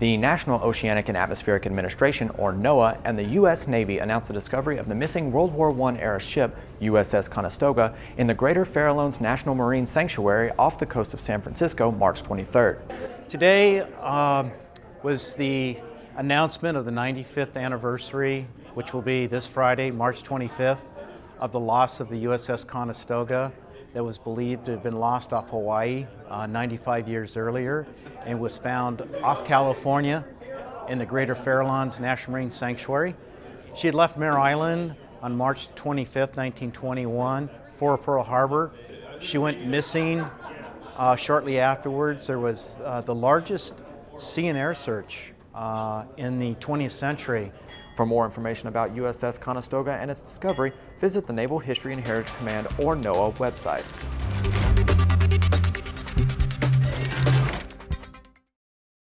The National Oceanic and Atmospheric Administration, or NOAA, and the U.S. Navy announced the discovery of the missing World War I era ship, USS Conestoga, in the Greater Farallones National Marine Sanctuary off the coast of San Francisco, March 23rd. Today um, was the announcement of the 95th anniversary, which will be this Friday, March 25th, of the loss of the USS Conestoga that was believed to have been lost off Hawaii uh, 95 years earlier and was found off California in the Greater Farallones National Marine Sanctuary. She had left Mare Island on March 25, 1921 for Pearl Harbor. She went missing uh, shortly afterwards. There was uh, the largest sea and air search uh, in the 20th century. For more information about USS Conestoga and its discovery, visit the Naval History and Heritage Command or NOAA website.